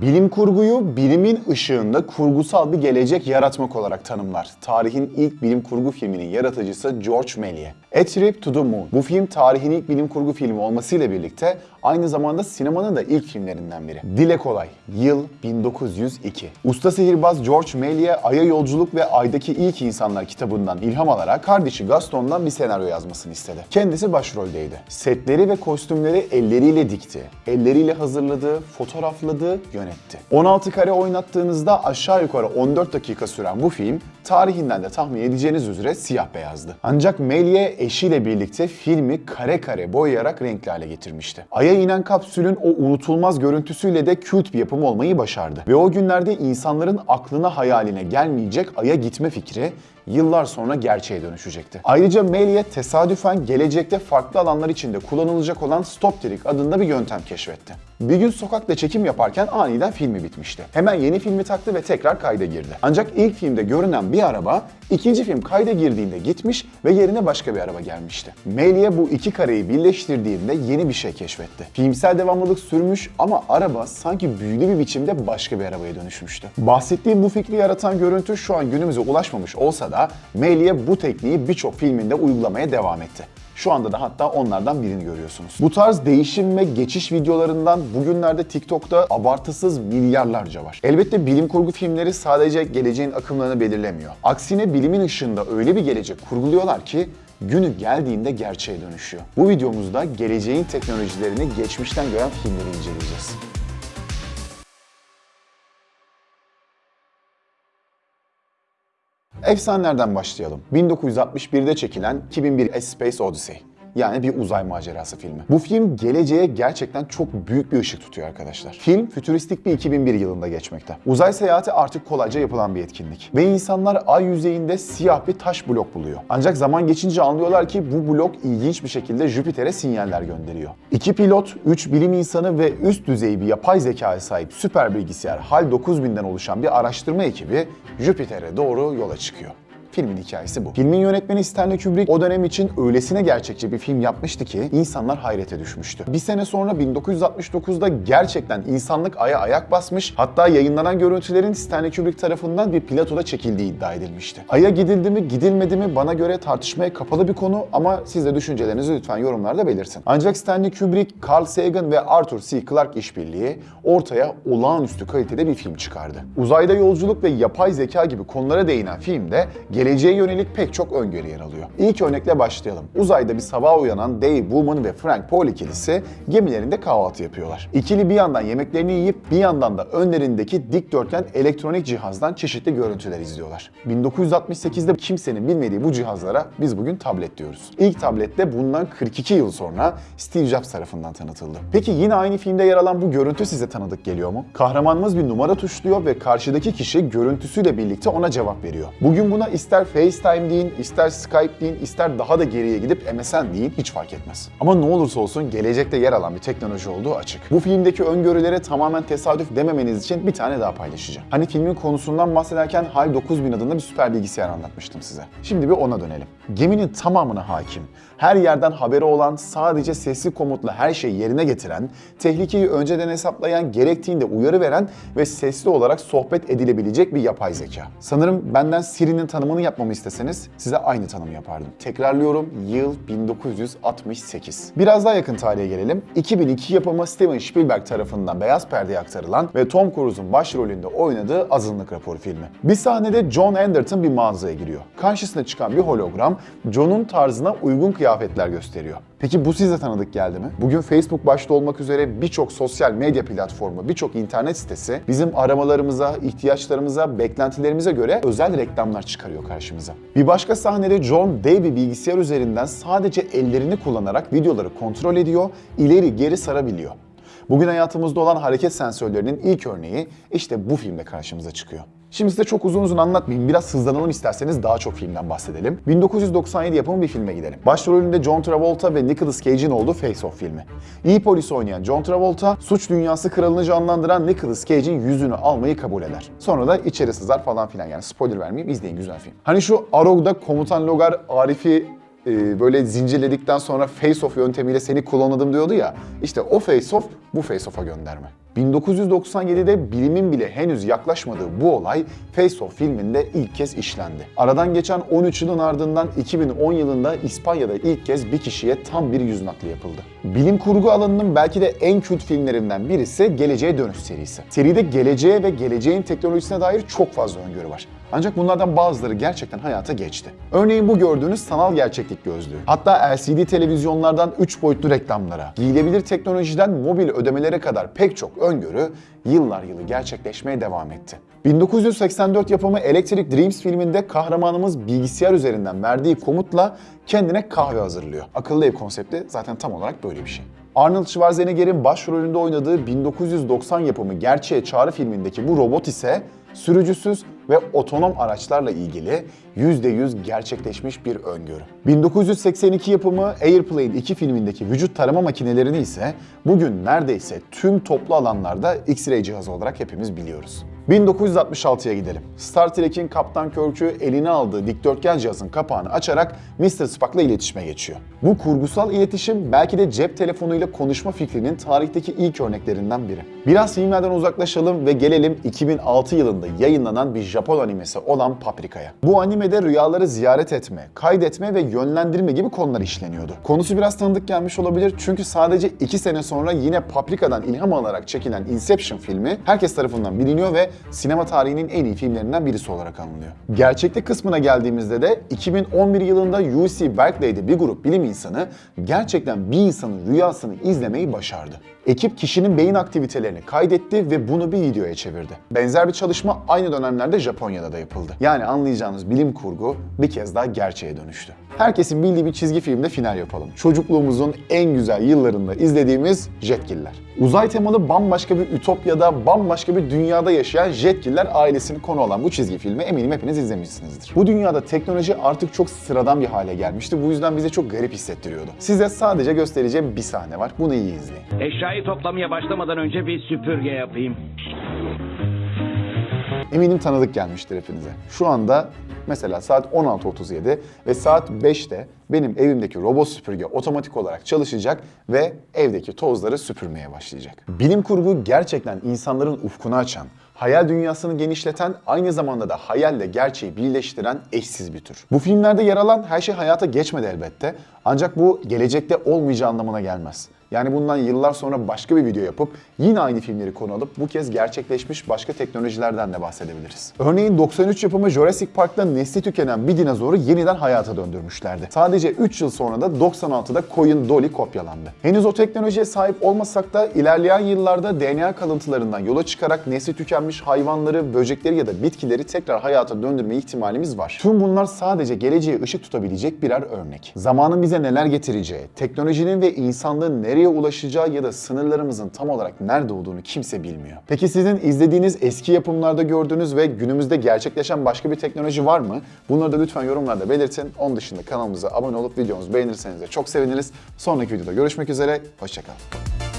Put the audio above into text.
Bilim kurguyu bilimin ışığında kurgusal bir gelecek yaratmak olarak tanımlar. Tarihin ilk bilim kurgu filminin yaratıcısı George Méliès. A Trip to the Moon. Bu film tarihin ilk bilim kurgu filmi olmasıyla birlikte aynı zamanda sinemanın da ilk filmlerinden biri. Dile kolay. Yıl 1902. Usta sihirbaz George Méliès Ay'a Yolculuk ve Ay'daki İlk İnsanlar kitabından ilham alarak kardeşi Gaston'dan bir senaryo yazmasını istedi. Kendisi başroldeydi. Setleri ve kostümleri elleriyle dikti. Elleriyle hazırladı, fotoğrafladı, yönetti. 16 kare oynattığınızda aşağı yukarı 14 dakika süren bu film tarihinden de tahmin edeceğiniz üzere siyah beyazdı. Ancak Méliès eşiyle birlikte filmi kare kare boyayarak renkli hale getirmişti. Ay'a inen kapsülün o unutulmaz görüntüsüyle de kült bir yapım olmayı başardı. Ve o günlerde insanların aklına hayaline gelmeyecek Ay'a gitme fikri yıllar sonra gerçeğe dönüşecekti. Ayrıca Méliès tesadüfen gelecekte farklı alanlar içinde kullanılacak olan Stop Trick adında bir yöntem keşfetti. Bir gün sokakta çekim yaparken aniden filmi bitmişti. Hemen yeni filmi taktı ve tekrar kayda girdi. Ancak ilk filmde görünen bir araba ikinci film kayda girdiğinde gitmiş ve yerine başka bir araba gelmişti. Méliès bu iki kareyi birleştirdiğinde yeni bir şey keşfetti. Filmsel devamlılık sürmüş ama araba sanki büyülü bir biçimde başka bir arabaya dönüşmüştü. Bahsettiğim bu fikri yaratan görüntü şu an günümüze ulaşmamış olsa da Méliès bu tekniği birçok filminde uygulamaya devam etti. Şu anda da hatta onlardan birini görüyorsunuz. Bu tarz değişim ve geçiş videolarından bugünlerde TikTok'ta abartısız milyarlarca var. Elbette bilim kurgu filmleri sadece geleceğin akımlarını belirlemiyor. Aksine bilimin ışığında öyle bir gelecek kurguluyorlar ki günü geldiğinde gerçeğe dönüşüyor. Bu videomuzda geleceğin teknolojilerini geçmişten gören filmleri inceleyeceğiz. Efsanelerden başlayalım. 1961'de çekilen 2001 A Space Odyssey. Yani bir uzay macerası filmi. Bu film geleceğe gerçekten çok büyük bir ışık tutuyor arkadaşlar. Film fütüristik bir 2001 yılında geçmekte. Uzay seyahati artık kolayca yapılan bir etkinlik. Ve insanlar ay yüzeyinde siyah bir taş blok buluyor. Ancak zaman geçince anlıyorlar ki bu blok ilginç bir şekilde Jüpiter'e sinyaller gönderiyor. İki pilot, üç bilim insanı ve üst düzey bir yapay zekaya sahip süper bilgisayar HAL 9000'den oluşan bir araştırma ekibi Jüpiter'e doğru yola çıkıyor. Filmin hikayesi bu. Filmin yönetmeni Stanley Kubrick o dönem için öylesine gerçekçi bir film yapmıştı ki insanlar hayrete düşmüştü. Bir sene sonra 1969'da gerçekten insanlık aya ayak basmış hatta yayınlanan görüntülerin Stanley Kubrick tarafından bir platoda çekildiği iddia edilmişti. Aya gidildi mi gidilmedi mi bana göre tartışmaya kapalı bir konu ama siz de düşüncelerinizi lütfen yorumlarda belirtin. Ancak Stanley Kubrick, Carl Sagan ve Arthur C. Clarke işbirliği ortaya olağanüstü kalitede bir film çıkardı. Uzayda yolculuk ve yapay zeka gibi konulara değinen filmde geleceğe yönelik pek çok öngörü yer alıyor. İlk örnekle başlayalım. Uzayda bir sabah uyanan Dave Woman ve Frank Paul ikilisi gemilerinde kahvaltı yapıyorlar. İkili bir yandan yemeklerini yiyip bir yandan da önlerindeki dikdörtgen elektronik cihazdan çeşitli görüntüler izliyorlar. 1968'de kimsenin bilmediği bu cihazlara biz bugün tablet diyoruz. İlk tablet de bundan 42 yıl sonra Steve Jobs tarafından tanıtıldı. Peki yine aynı filmde yer alan bu görüntü size tanıdık geliyor mu? Kahramanımız bir numara tuşluyor ve karşıdaki kişi görüntüsüyle birlikte ona cevap veriyor. Bugün buna ister FaceTime deyin, ister Skype deyin, ister daha da geriye gidip MSN deyin hiç fark etmez. Ama ne olursa olsun gelecekte yer alan bir teknoloji olduğu açık. Bu filmdeki öngörülere tamamen tesadüf dememeniz için bir tane daha paylaşacağım. Hani filmin konusundan bahsederken HAL 9000 adında bir süper bilgisayar anlatmıştım size. Şimdi bir ona dönelim. Geminin tamamına hakim, her yerden haberi olan, sadece sesli komutla her şeyi yerine getiren, tehlikeyi önceden hesaplayan, gerektiğinde uyarı veren ve sesli olarak sohbet edilebilecek bir yapay zeka. Sanırım benden Siri'nin tanımını yapmamı isteseniz size aynı tanımı yapardım. Tekrarlıyorum yıl 1968. Biraz daha yakın tarihe gelelim. 2002 yapımı Steven Spielberg tarafından beyaz perdeye aktarılan ve Tom Cruise'un başrolünde oynadığı Azınlık Raporu filmi. Bir sahnede John Anderton bir mağazaya giriyor. Karşısına çıkan bir hologram John'un tarzına uygun kıyafetler gösteriyor. Peki bu size tanıdık geldi mi? Bugün Facebook başta olmak üzere birçok sosyal medya platformu, birçok internet sitesi bizim aramalarımıza, ihtiyaçlarımıza, beklentilerimize göre özel reklamlar çıkarıyor karşımıza. Bir başka sahnede John dev bir bilgisayar üzerinden sadece ellerini kullanarak videoları kontrol ediyor, ileri geri sarabiliyor. Bugün hayatımızda olan hareket sensörlerinin ilk örneği işte bu filmde karşımıza çıkıyor. Şimdi size çok uzun uzun anlatmayayım. Biraz hızlanalım isterseniz daha çok filmden bahsedelim. 1997 yapımı bir filme gidelim. Başrolünde John Travolta ve Nicolas Cage'in olduğu Face Off filmi. İyi polis oynayan John Travolta, suç dünyası kralını canlandıran Nicolas Cage'in yüzünü almayı kabul eder. Sonra da içeri sızar falan filan yani spoiler vermeyeyim izleyin güzel film. Hani şu Arog'da komutan Logar Arif'i e, böyle zincirledikten sonra face off yöntemiyle seni kullanladım diyordu ya. İşte o face off bu face off'a gönderme. 1997'de bilimin bile henüz yaklaşmadığı bu olay Face Off filminde ilk kez işlendi. Aradan geçen 13 yılın ardından 2010 yılında İspanya'da ilk kez bir kişiye tam bir yüz nakli yapıldı. Bilim kurgu alanının belki de en kült filmlerinden birisi Geleceğe Dönüş serisi. Seride geleceğe ve geleceğin teknolojisine dair çok fazla öngörü var. Ancak bunlardan bazıları gerçekten hayata geçti. Örneğin bu gördüğünüz sanal gerçeklik gözlüğü. Hatta LCD televizyonlardan 3 boyutlu reklamlara, giyilebilir teknolojiden mobil ödemelere kadar pek çok öngörü yıllar yılı gerçekleşmeye devam etti. 1984 yapımı Electric Dreams filminde kahramanımız bilgisayar üzerinden verdiği komutla kendine kahve hazırlıyor. Akıllı ev konsepti zaten tam olarak böyle bir şey. Arnold Schwarzenegger'in başrolünde oynadığı 1990 yapımı Gerçeğe Çağrı filmindeki bu robot ise sürücüsüz ve otonom araçlarla ilgili %100 gerçekleşmiş bir öngörü. 1982 yapımı Airplane 2 filmindeki vücut tarama makinelerini ise bugün neredeyse tüm toplu alanlarda X-ray cihazı olarak hepimiz biliyoruz. 1966'ya gidelim. Star Trek'in Kaptan Kirk'ü eline aldığı dikdörtgen cihazın kapağını açarak Mr. Spock'la iletişime geçiyor. Bu kurgusal iletişim belki de cep telefonuyla konuşma fikrinin tarihteki ilk örneklerinden biri. Biraz filmlerden uzaklaşalım ve gelelim 2006 yılında yayınlanan bir Japon animesi olan Paprika'ya. Bu animede rüyaları ziyaret etme, kaydetme ve yönlendirme gibi konular işleniyordu. Konusu biraz tanıdık gelmiş olabilir çünkü sadece 2 sene sonra yine Paprika'dan ilham alarak çekilen Inception filmi herkes tarafından biliniyor ve sinema tarihinin en iyi filmlerinden birisi olarak anılıyor. Gerçeklik kısmına geldiğimizde de 2011 yılında UC Berkeley'de bir grup bilim insanı gerçekten bir insanın rüyasını izlemeyi başardı. Ekip kişinin beyin aktivitelerini kaydetti ve bunu bir videoya çevirdi. Benzer bir çalışma aynı dönemlerde Japonya'da da yapıldı. Yani anlayacağınız bilim kurgu bir kez daha gerçeğe dönüştü. Herkesin bildiği bir çizgi filmde final yapalım. Çocukluğumuzun en güzel yıllarında izlediğimiz Jetgiller. Uzay temalı bambaşka bir ütopyada, bambaşka bir dünyada yaşayan Jetgiller ailesini konu olan bu çizgi filmi eminim hepiniz izlemişsinizdir. Bu dünyada teknoloji artık çok sıradan bir hale gelmişti. Bu yüzden bize çok garip hissettiriyordu. Size sadece göstereceğim bir sahne var. Bunu iyi izleyin. Eşyayı toplamaya başlamadan önce bir süpürge yapayım. Eminim tanıdık gelmiştir hepinize. Şu anda mesela saat 16.37 ve saat 5'te benim evimdeki robot süpürge otomatik olarak çalışacak ve evdeki tozları süpürmeye başlayacak. Bilim kurgu gerçekten insanların ufkunu açan, hayal dünyasını genişleten, aynı zamanda da hayalle gerçeği birleştiren eşsiz bir tür. Bu filmlerde yer alan her şey hayata geçmedi elbette. Ancak bu gelecekte olmayacağı anlamına gelmez. Yani bundan yıllar sonra başka bir video yapıp yine aynı filmleri konu alıp bu kez gerçekleşmiş başka teknolojilerden de bahsedebiliriz. Örneğin 93 yapımı Jurassic Park'ta nesli tükenen bir dinozoru yeniden hayata döndürmüşlerdi. Sadece 3 yıl sonra da 96'da koyun Dolly kopyalandı. Henüz o teknolojiye sahip olmasak da ilerleyen yıllarda DNA kalıntılarından yola çıkarak nesli tükenmiş hayvanları, böcekleri ya da bitkileri tekrar hayata döndürme ihtimalimiz var. Tüm bunlar sadece geleceğe ışık tutabilecek birer örnek. Zamanın bize neler getireceği, teknolojinin ve insanlığın nereye ulaşacağı ya da sınırlarımızın tam olarak nerede olduğunu kimse bilmiyor. Peki sizin izlediğiniz eski yapımlarda gördüğünüz ve günümüzde gerçekleşen başka bir teknoloji var mı? Bunları da lütfen yorumlarda belirtin. Onun dışında kanalımıza abone olup videomuzu beğenirseniz de çok seviniriz. Sonraki videoda görüşmek üzere, hoşçakalın.